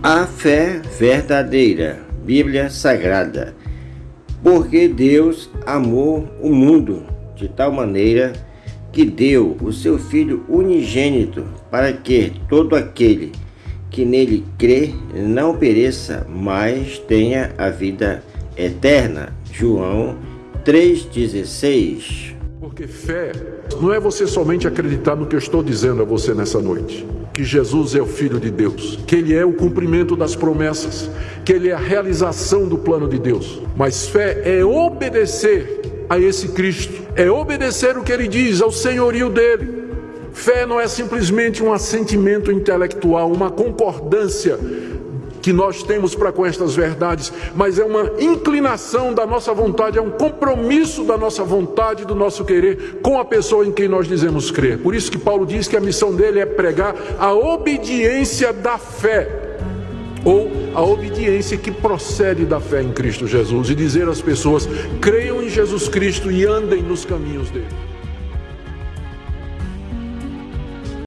A fé verdadeira, Bíblia Sagrada. Porque Deus amou o mundo de tal maneira que deu o seu Filho unigênito para que todo aquele que nele crê não pereça, mas tenha a vida eterna. João 3,16 Porque fé não é você somente acreditar no que eu estou dizendo a você nessa noite que Jesus é o Filho de Deus, que Ele é o cumprimento das promessas, que Ele é a realização do plano de Deus. Mas fé é obedecer a esse Cristo, é obedecer o que Ele diz, ao senhorio dele. Fé não é simplesmente um assentimento intelectual, uma concordância que nós temos para com estas verdades, mas é uma inclinação da nossa vontade, é um compromisso da nossa vontade, do nosso querer com a pessoa em quem nós dizemos crer. Por isso que Paulo diz que a missão dele é pregar a obediência da fé ou a obediência que procede da fé em Cristo Jesus e dizer às pessoas: creiam em Jesus Cristo e andem nos caminhos dele.